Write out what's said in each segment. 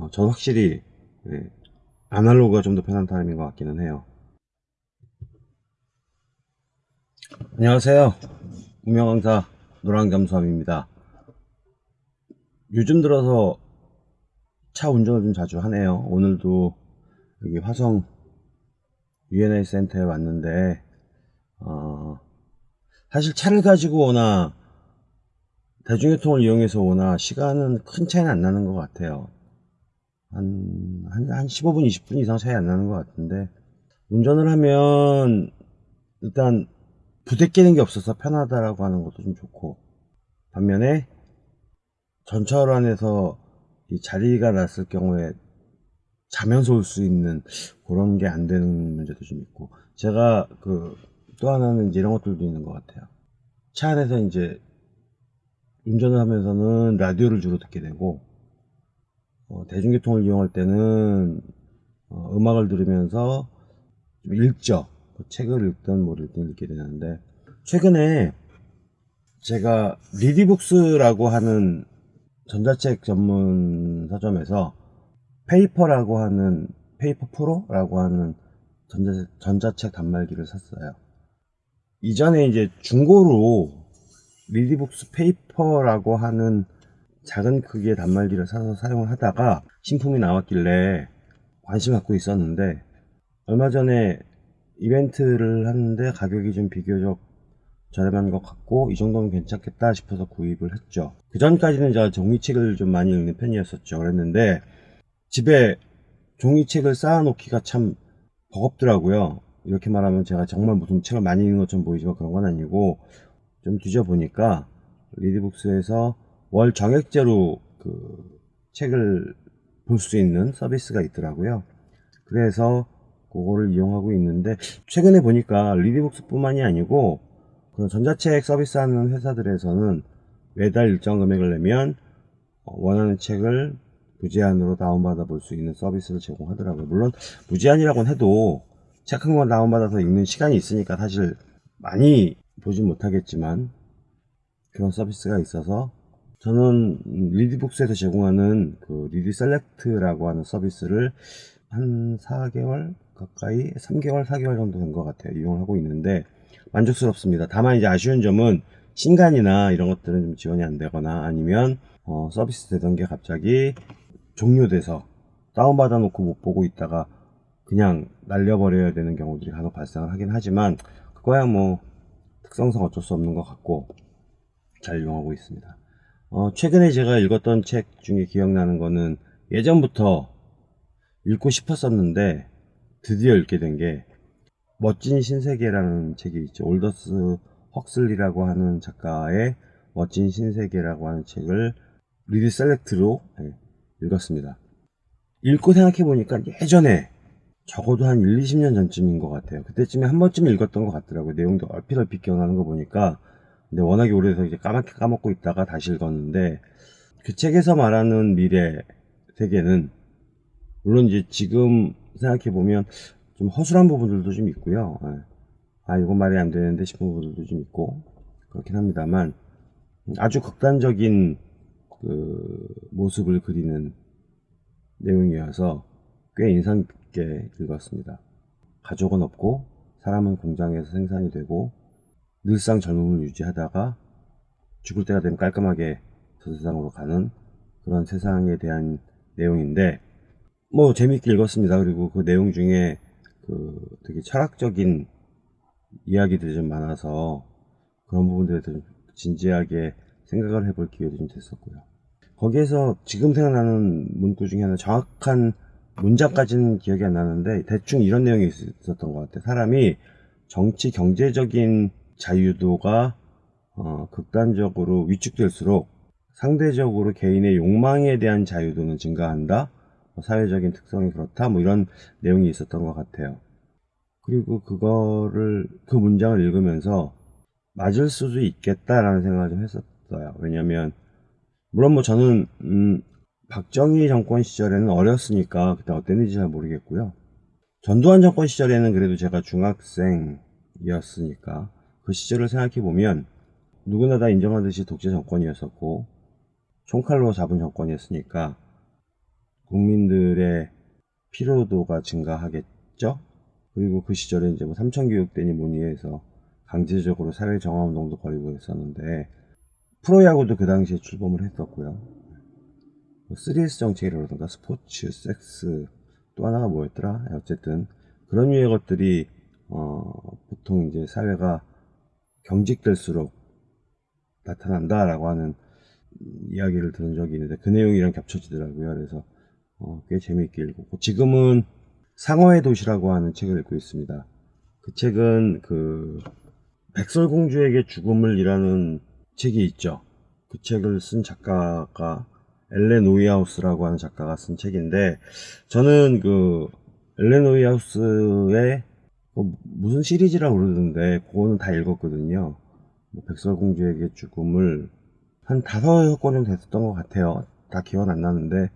어, 전 확실히 예, 아날로그가 좀 더 편한 타입인 것 같기는 해요. 안녕하세요. 운명강사 노랑잠수함입니다. 요즘 들어서 차 운전을 좀 자주 하네요. 오늘도 여기 화성 UNA 센터에 왔는데 어, 사실 차를 가지고 오나 대중교통을 이용해서 오나 시간은 큰 차이는 안 나는 것 같아요. 한, 한, 한 15분, 20분 이상 차이 안 나는 것 같은데, 운전을 하면, 일단, 부대끼는 게 없어서 편하다라고 하는 것도 좀 좋고, 반면에, 전철 안에서 이 자리가 났을 경우에 자면서 올 수 있는 그런 게 안 되는 문제도 좀 있고, 제가 그, 또 하나는 이런 것들도 있는 것 같아요. 차 안에서 이제, 운전을 하면서는 라디오를 주로 듣게 되고, 어, 대중교통을 이용할 때는 어, 음악을 들으면서 좀 읽죠. 뭐 책을 읽든 뭐 읽든 읽게 되는데 최근에 제가 리디북스라고 하는 전자책 전문 서점에서 페이퍼라고 하는 페이퍼 프로라고 하는 전자책, 전자책 단말기를 샀어요. 이전에 이제 중고로 리디북스 페이퍼라고 하는 작은 크기의 단말기를 사서 사용을 하다가 신품이 나왔길래 관심 갖고 있었는데 얼마 전에 이벤트를 하는데 가격이 좀 비교적 저렴한 것 같고 이 정도면 괜찮겠다 싶어서 구입을 했죠. 그 전까지는 제가 종이책을 좀 많이 읽는 편이었었죠. 그랬는데 집에 종이책을 쌓아 놓기가 참 버겁더라고요. 이렇게 말하면 제가 정말 무슨 책을 많이 읽는 것처럼 보이지만 그런 건 아니고 좀 뒤져보니까 리드북스에서 월 정액제로 그 책을 볼 수 있는 서비스가 있더라고요. 그래서 그거를 이용하고 있는데 최근에 보니까 리디북스 뿐만이 아니고 그런 전자책 서비스하는 회사들에서는 매달 일정 금액을 내면 원하는 책을 무제한으로 다운받아 볼 수 있는 서비스를 제공하더라고요. 물론 무제한이라고는 해도 책 한 권 다운받아서 읽는 시간이 있으니까 사실 많이 보진 못하겠지만 그런 서비스가 있어서 저는 리디북스에서 제공하는 그 리디 셀렉트라고 하는 서비스를 한 4개월 가까이 3개월 4개월 정도 된 것 같아요. 이용을 하고 있는데 만족스럽습니다. 다만 이제 아쉬운 점은 신간이나 이런 것들은 좀 지원이 안 되거나 아니면 어, 서비스 되던 게 갑자기 종료돼서 다운받아 놓고 못 보고 있다가 그냥 날려버려야 되는 경우들이 간혹 발생을 하긴 하지만 그거야 뭐 특성상 어쩔 수 없는 것 같고 잘 이용하고 있습니다 어, 최근에 제가 읽었던 책 중에 기억나는 거는 예전부터 읽고 싶었었는데 드디어 읽게 된 게 멋진 신세계라는 책이 있죠. 올더스 헉슬리라고 하는 작가의 멋진 신세계라고 하는 책을 리디 셀렉트로 네, 읽었습니다. 읽고 생각해 보니까 예전에 적어도 한 1, 20년 전쯤인 것 같아요. 그때쯤에 한 번쯤 읽었던 것 같더라고요. 내용도 얼핏 얼핏 기억나는 거 보니까 근데 워낙에 오래돼서 이제 까맣게 까먹고 있다가 다시 읽었는데 그 책에서 말하는 미래 세계는 물론 이제 지금 생각해 보면 좀 허술한 부분들도 좀 있고요. 예. 아 이건 말이 안 되는데 싶은 부분들도 좀 있고 그렇긴 합니다만 아주 극단적인 그 모습을 그리는 내용이어서 꽤 인상 깊게 읽었습니다. 가족은 없고 사람은 공장에서 생산이 되고 늘상 젊음을 유지하다가 죽을 때가 되면 깔끔하게 저 세상으로 가는 그런 세상에 대한 내용인데 뭐 재밌게 읽었습니다. 그리고 그 내용 중에 그 되게 철학적인 이야기들이 좀 많아서 그런 부분들에 좀 진지하게 생각을 해볼 기회도 좀 됐었고요. 거기에서 지금 생각나는 문구 중에 하나 정확한 문장까지는 기억이 안 나는데 대충 이런 내용이 있었던 것 같아요. 사람이 정치 경제적인 자유도가 어, 극단적으로 위축될수록 상대적으로 개인의 욕망에 대한 자유도는 증가한다. 뭐 사회적인 특성이 그렇다. 뭐 이런 내용이 있었던 것 같아요. 그리고 그거를 그 문장을 읽으면서 맞을 수도 있겠다라는 생각을 좀 했었어요. 왜냐하면 물론 뭐 저는 음, 박정희 정권 시절에는 어렸으니까 그때 어땠는지 잘 모르겠고요. 전두환 정권 시절에는 그래도 제가 중학생이었으니까 그 시절을 생각해 보면 누구나 다 인정하듯이 독재 정권이었었고 총칼로 잡은 정권이었으니까 국민들의 피로도가 증가하겠죠. 그리고 그 시절에 이제 뭐 삼천교육대니 뭐니 해서 강제적으로 사회 정화운동도 벌이고 했었는데 프로야구도 그 당시에 출범을 했었고요. 뭐 3S 정책이라든가 스포츠, 섹스 또 하나가 뭐였더라? 어쨌든 그런 유의 것들이 어, 보통 이제 사회가 경직될수록 나타난다 라고 하는 이야기를 들은 적이 있는데 그 내용이랑 겹쳐지더라고요. 그래서 어, 꽤 재미있게 읽었고 지금은 상어의 도시라고 하는 책을 읽고 있습니다. 그 책은 그 백설공주에게 죽음을 이라는 책이 있죠. 그 책을 쓴 작가가 엘렌 오이하우스라고 하는 작가가 쓴 책인데 저는 그 엘렌 오이하우스의 뭐 무슨 시리즈라고 그러던데 그거는 다 읽었거든요. 뭐 백설공주에게 죽음을 한 다섯 여섯 권 정도 됐었던 것 같아요. 다 기억 안 나는데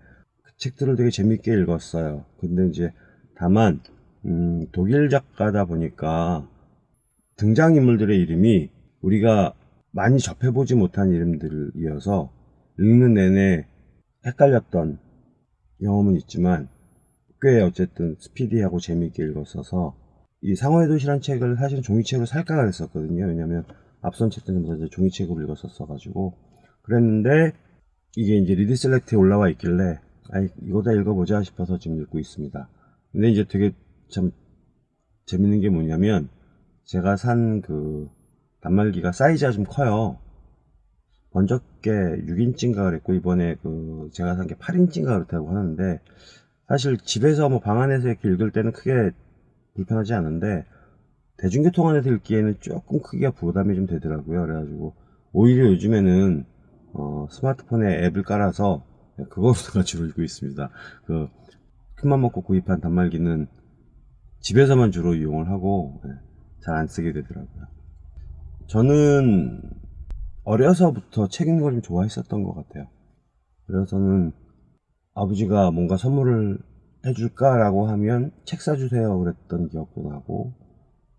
그 책들을 되게 재밌게 읽었어요. 근데 이제 다만 음, 독일 작가다 보니까 등장인물들의 이름이 우리가 많이 접해보지 못한 이름들이어서 읽는 내내 헷갈렸던 경험은 있지만 꽤 어쨌든 스피디하고 재미있게 읽었어서 이 상어의 도시란 책을 사실은 종이책으로 살까 그랬었거든요. 왜냐면 앞선 책들은 이제 종이책으로 읽었었어 가지고 그랬는데 이게 이제 리디 셀렉트에 올라와 있길래 아이 이거 다 읽어보자 싶어서 지금 읽고 있습니다. 근데 이제 되게 참 재밌는 게 뭐냐면 제가 산 그 단말기가 사이즈가 좀 커요. 번쩍게 6인치인가 그랬고 이번에 그 제가 산 게 8인치인가 그렇다고 하는데 사실 집에서 뭐 방 안에서 이렇게 읽을 때는 크게 불편하지 않은데 대중교통 안에서 읽기에는 조금 크기가 부담이 좀 되더라고요. 그래가지고 오히려 요즘에는 어, 스마트폰에 앱을 깔아서 주로 읽고 있습니다. 그 큰맘 먹고 구입한 단말기는 집에서만 주로 이용을 하고 네, 잘안 쓰게 되더라고요. 저는 어려서부터 책 읽는 걸 좀 좋아했었던 것 같아요. 그래서는 아버지가 뭔가 선물을 해줄까 라고 하면 책 사주세요 그랬던 기억도 나고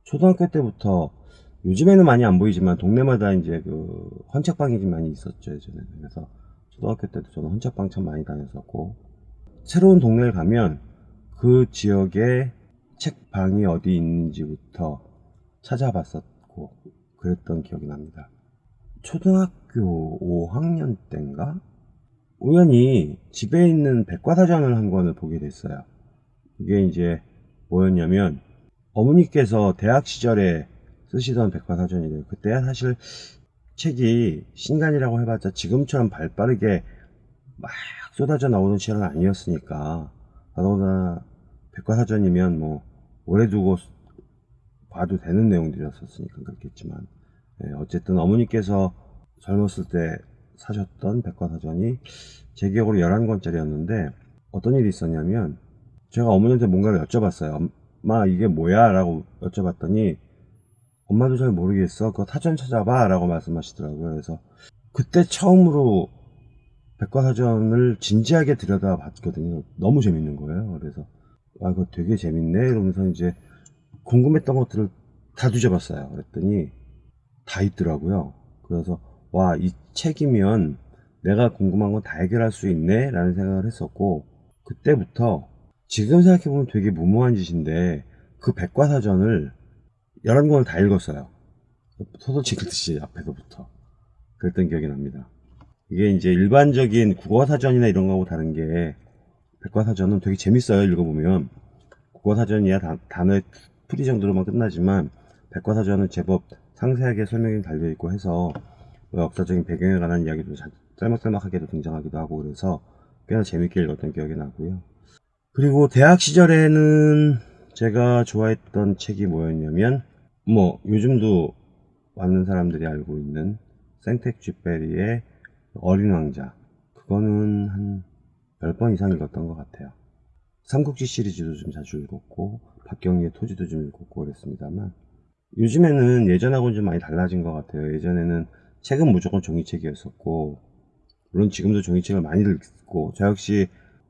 초등학교 때부터 요즘에는 많이 안 보이지만 동네마다 이제 그 헌책방이 좀 많이 있었죠 예전에 그래서 초등학교 때도 저는 헌책방 참 많이 다녔었고 새로운 동네를 가면 그 지역에 책방이 어디 있는지부터 찾아봤었고 그랬던 기억이 납니다. 초등학교 5학년 때인가 우연히 집에 있는 백과사전을 한 권을 보게 됐어요 그게 이제 뭐였냐면 어머니께서 대학 시절에 쓰시던 백과사전이래요. 그때 사실 책이 신간이라고 해봤자 지금처럼 발빠르게 막 쏟아져 나오는 시절은 아니었으니까 더더구나 백과사전이면 뭐 오래 두고 봐도 되는 내용들이었으니까 그렇겠지만 네, 어쨌든 어머니께서 젊었을 때 사셨던 백과사전이 제 기억으로 11권짜리였는데 어떤 일이 있었냐면 제가 어머니한테 뭔가를 여쭤봤어요 엄마 이게 뭐야? 라고 여쭤봤더니 엄마도 잘 모르겠어. 그거 타전 찾아봐. 라고 말씀하시더라고요. 그래서 그때 처음으로 백과사전을 진지하게 들여다 봤거든요. 너무 재밌는 거예요. 그래서 아 이거 되게 재밌네. 이러면서 이제 궁금했던 것들을 다 뒤져봤어요. 그랬더니 다 있더라고요. 그래서 와 이 책이면 내가 궁금한 건 다 해결할 수 있네 라는 생각을 했었고 그때부터 지금 생각해보면 되게 무모한 짓인데 그 백과사전을 11권을 다 읽었어요. 소설책 읽듯이 앞에서부터. 그랬던 기억이 납니다. 이게 이제 일반적인 국어사전이나 이런 거하고 다른 게 백과사전은 되게 재밌어요. 읽어보면. 국어사전이야 단어의 풀이 정도로만 끝나지만 백과사전은 제법 상세하게 설명이 달려있고 해서 뭐 역사적인 배경에 관한 이야기도 짤막짤막하게도 등장하기도 하고 그래서 꽤나 재밌게 읽었던 기억이 나고요. 그리고 대학 시절에는 제가 좋아했던 책이 뭐였냐면 뭐 요즘도 많은 사람들이 알고 있는 생텍 쥐베리의 어린 왕자. 그거는 한 10번 이상 읽었던 것 같아요. 삼국지 시리즈도 좀 자주 읽었고 박경리의 토지도 좀 읽었고 그랬습니다만 요즘에는 예전하고는 좀 많이 달라진 것 같아요. 예전에는 책은 무조건 종이책이었었고 물론 지금도 종이책을 많이 읽고 저 역시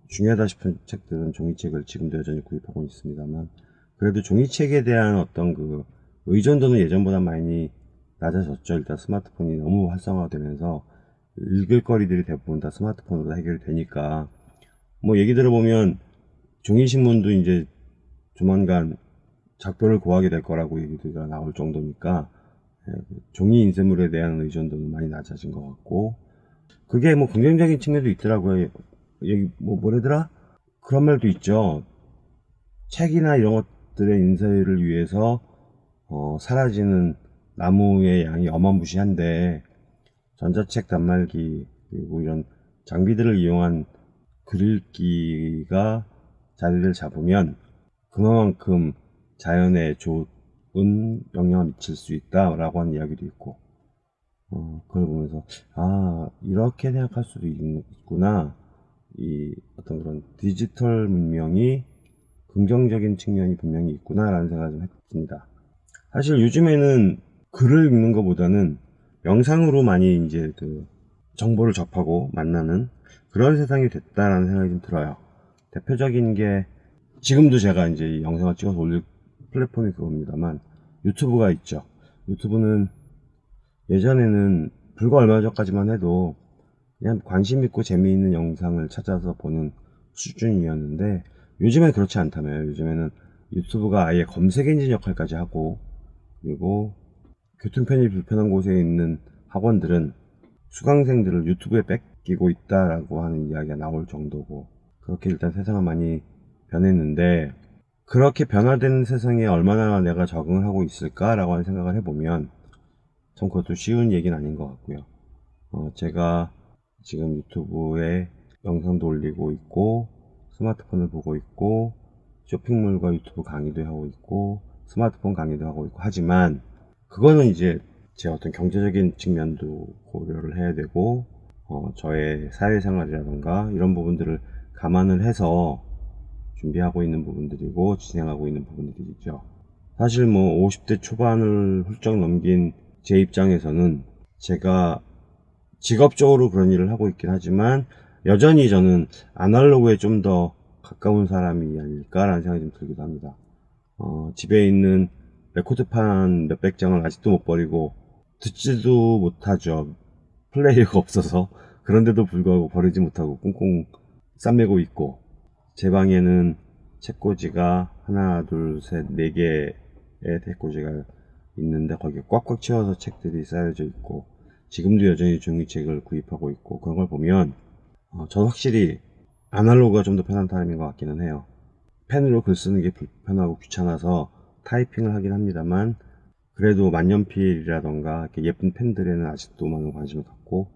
중요하다 싶은 책들은 종이책을 지금도 여전히 구입하고 있습니다만 그래도 종이책에 대한 어떤 그 의존도는 예전보다 많이 낮아졌죠. 일단 스마트폰이 너무 활성화되면서 읽을 거리들이 대부분 다 스마트폰으로 해결이 되니까 뭐 얘기 들어보면 종이신문도 이제 조만간 작별을 고하게 될 거라고 얘기가 나올 정도니까 종이 인쇄물에 대한 의존도는 많이 낮아진 것 같고 그게 뭐 긍정적인 측면도 있더라고요. 여기 뭐 뭐래더라? 그런 말도 있죠. 책이나 이런 것들의 인쇄를 위해서 어, 사라지는 나무의 양이 어마무시한데 전자책 단말기 그리고 이런 장비들을 이용한 글읽기가 자리를 잡으면 그만큼 자연에 좋 은 영향을 미칠 수 있다라고 하는 이야기도 있고 어, 그걸 보면서 아 이렇게 생각할 수도 있구나. 이 어떤 그런 디지털 문명이 긍정적인 측면이 분명히 있구나 라는 생각을 좀 했습니다. 사실 요즘에는 글을 읽는 것보다는 영상으로 많이 이제 그 정보를 접하고 만나는 그런 세상이 됐다라는 생각이 좀 들어요. 대표적인 게 지금도 제가 이제 이 영상을 찍어서 올릴 플랫폼이 그겁니다만 유튜브가 있죠. 유튜브는 예전에는 불과 얼마 전까지만 해도 그냥 관심 있고 재미있는 영상을 찾아서 보는 수준이었는데 요즘엔 그렇지 않다며요. 요즘에는 유튜브가 아예 검색 엔진 역할까지 하고 그리고 교통편이 불편한 곳에 있는 학원들은 수강생들을 유튜브에 뺏기고 있다라고 하는 이야기가 나올 정도고 그렇게 일단 세상은 많이 변했는데 그렇게 변화되는 세상에 얼마나 내가 적응을 하고 있을까라고 하는 생각을 해보면 참 그것도 쉬운 얘기는 아닌 것 같고요. 어, 제가 지금 유튜브에 영상도 올리고 있고 스마트폰을 보고 있고 쇼핑몰과 유튜브 강의도 하고 있고 스마트폰 강의도 하고 있고 하지만 그거는 이제 제 어떤 경제적인 측면도 고려를 해야 되고 어, 저의 사회생활이라던가 이런 부분들을 감안을 해서 준비하고 있는 부분들이고 진행하고 있는 부분들이죠. 사실 뭐 50대 초반을 훌쩍 넘긴 제 입장에서는 제가 직업적으로 그런 일을 하고 있긴 하지만 여전히 저는 아날로그에 좀 더 가까운 사람이 아닐까라는 생각이 좀 들기도 합니다. 어, 집에 있는 레코드판 몇백 장을 아직도 못 버리고 듣지도 못하죠. 플레이어가 없어서 그런데도 불구하고 버리지 못하고 꽁꽁 싸매고 있고 제 방에는 책꽂이가 하나 둘셋네 개의 책꽂이가 있는데 거기에 꽉꽉 채워서 책들이 쌓여져 있고 지금도 여전히 종이책을 구입하고 있고 그런 걸 보면 어, 전 확실히 아날로그가 좀 더 편한 사람인 것 같기는 해요. 펜으로 글 쓰는 게 불편하고 귀찮아서 타이핑을 하긴 합니다만 그래도 만년필이라던가 예쁜 펜들에는 아직도 많은 관심을 갖고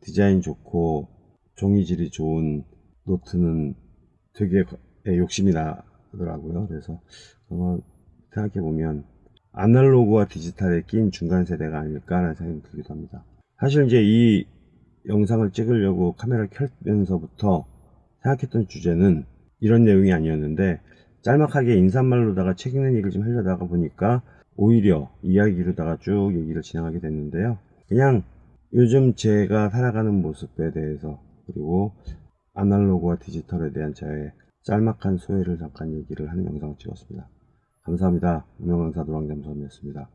디자인 좋고 종이질이 좋은 노트는 되게 욕심이 나더라고요 그래서 생각해 보면 아날로그와 디지털에 낀 중간 세대가 아닐까라는 생각이 들기도 합니다. 사실 이제 이 영상을 찍으려고 카메라를 켤면서부터 생각했던 주제는 이런 내용이 아니었는데 짤막하게 인사말로다가 책 읽는 얘기를 좀 하려다가 보니까 오히려 이야기로다가 쭉 얘기를 진행하게 됐는데요. 그냥 요즘 제가 살아가는 모습에 대해서 그리고 아날로그와 디지털에 대한 저의 짤막한 소회를 잠깐 얘기를 하는 영상을 찍었습니다. 감사합니다. 유명강사 노랑잠수함이었습니다.